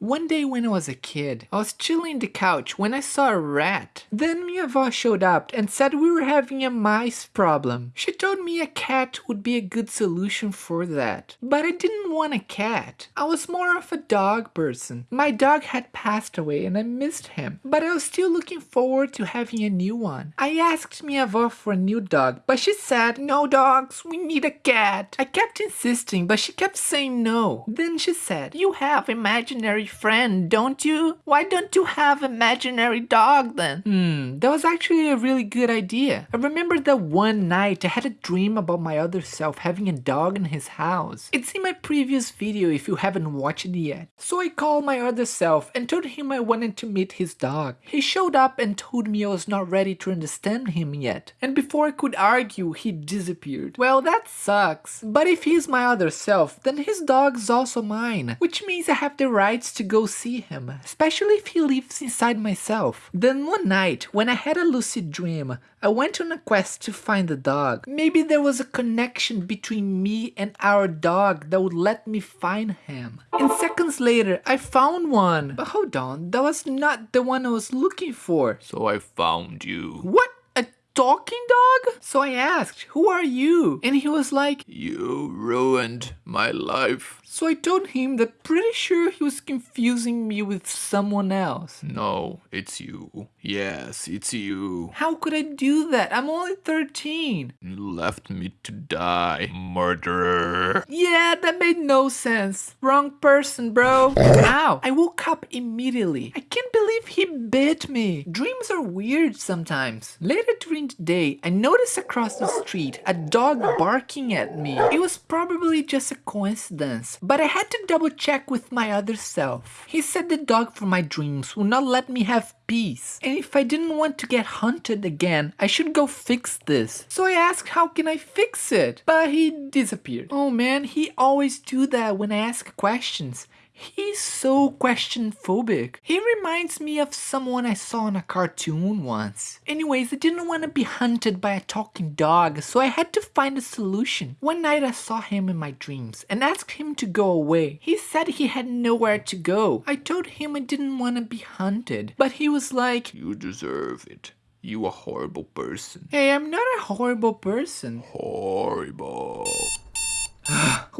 One day when I was a kid, I was chilling the couch when I saw a rat. Then avó showed up and said we were having a mice problem. She told me a cat would be a good solution for that. But I didn't want a cat. I was more of a dog person. My dog had passed away and I missed him. But I was still looking forward to having a new one. I asked avó for a new dog, but she said, no dogs, we need a cat. I kept insisting, but she kept saying no. Then she said, you have imaginary friend, don't you? Why don't you have imaginary dog then? Hmm, that was actually a really good idea. I remember that one night I had a dream about my other self having a dog in his house. It's in my previous video if you haven't watched it yet. So I called my other self and told him I wanted to meet his dog. He showed up and told me I was not ready to understand him yet. And before I could argue, he disappeared. Well, that sucks. But if he's my other self, then his dog's also mine, which means I have the rights to to go see him, especially if he lives inside myself. Then one night, when I had a lucid dream, I went on a quest to find the dog. Maybe there was a connection between me and our dog that would let me find him. And seconds later, I found one. But hold on, that was not the one I was looking for. So I found you. What? Talking dog? So I asked, who are you? And he was like, you ruined my life. So I told him that pretty sure he was confusing me with someone else. No, it's you. Yes, it's you. How could I do that? I'm only 13. You left me to die, murderer. Yeah, that made no sense. Wrong person, bro. Ow, I woke up immediately. I can't believe he bit me. Dreams are weird sometimes. Later day, I noticed across the street a dog barking at me. It was probably just a coincidence, but I had to double check with my other self. He said the dog from my dreams would not let me have peace. And if I didn't want to get hunted again, I should go fix this. So I asked how can I fix it? But he disappeared. Oh man, he always do that when I ask questions. He's so question phobic. He reminds me of someone I saw in a cartoon once. Anyways, I didn't want to be hunted by a talking dog, so I had to find a solution. One night I saw him in my dreams and asked him to go away. He said he had nowhere to go. I told him I didn't want to be hunted, but he was like, You deserve it. You a horrible person. Hey, I'm not a horrible person. Horrible.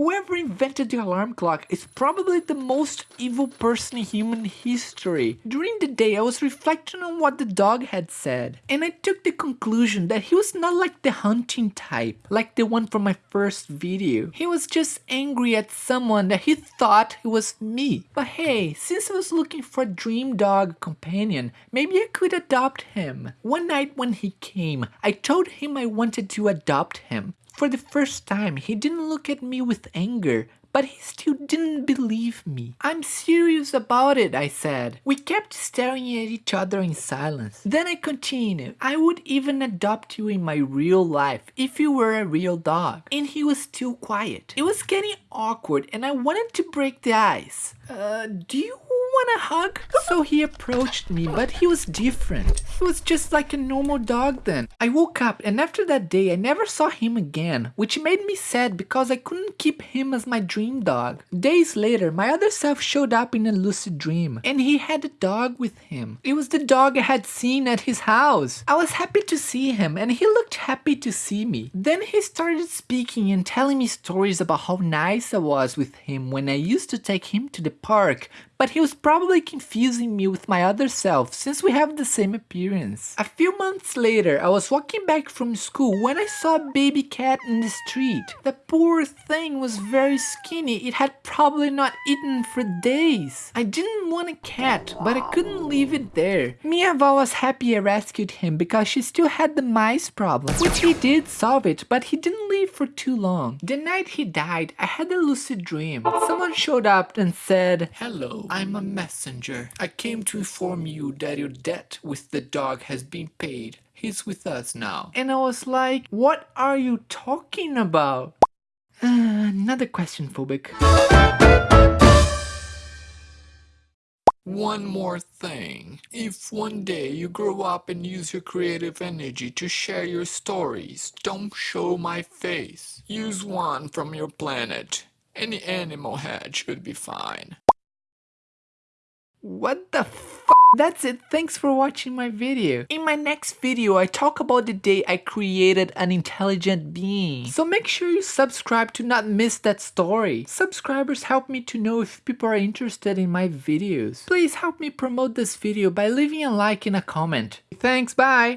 Whoever invented the alarm clock is probably the most evil person in human history. During the day, I was reflecting on what the dog had said, and I took the conclusion that he was not like the hunting type, like the one from my first video. He was just angry at someone that he thought it was me. But hey, since I was looking for a dream dog companion, maybe I could adopt him. One night when he came, I told him I wanted to adopt him. For the first time, he didn't look at me with anger, but he still didn't believe me. I'm serious about it, I said. We kept staring at each other in silence. Then I continued, I would even adopt you in my real life if you were a real dog. And he was still quiet. It was getting awkward and I wanted to break the ice. Do you want a hug? So he approached me, but he was different. He was just like a normal dog then. I woke up and after that day I never saw him again, which made me sad because I couldn't keep him as my dream dog. Days later, my other self showed up in a lucid dream and he had a dog with him. It was the dog I had seen at his house. I was happy to see him and he looked happy to see me. Then he started speaking and telling me stories about how nice I was with him when I used to take him to the park but he was probably confusing me with my other self since we have the same appearance. A few months later, I was walking back from school when I saw a baby cat in the street. The poor thing was very skinny, it had probably not eaten for days. I didn't want a cat, but I couldn't leave it there. My avó was happy I rescued him because she still had the mice problem, which he did solve it, but he didn't live for too long. The night he died, I had a lucid dream. Someone showed up and said, Hello, I'm a messenger. I came to inform you that your debt with the dog has been paid. He's with us now. And I was like, what are you talking about? Uh, another question, Phobic. One more thing. If one day you grow up and use your creative energy to share your stories, don't show my face. Use one from your planet. Any animal head should be fine. What the f? That's it, thanks for watching my video. In my next video, I talk about the day I created an intelligent being. So make sure you subscribe to not miss that story. Subscribers help me to know if people are interested in my videos. Please help me promote this video by leaving a like and a comment. Thanks, bye!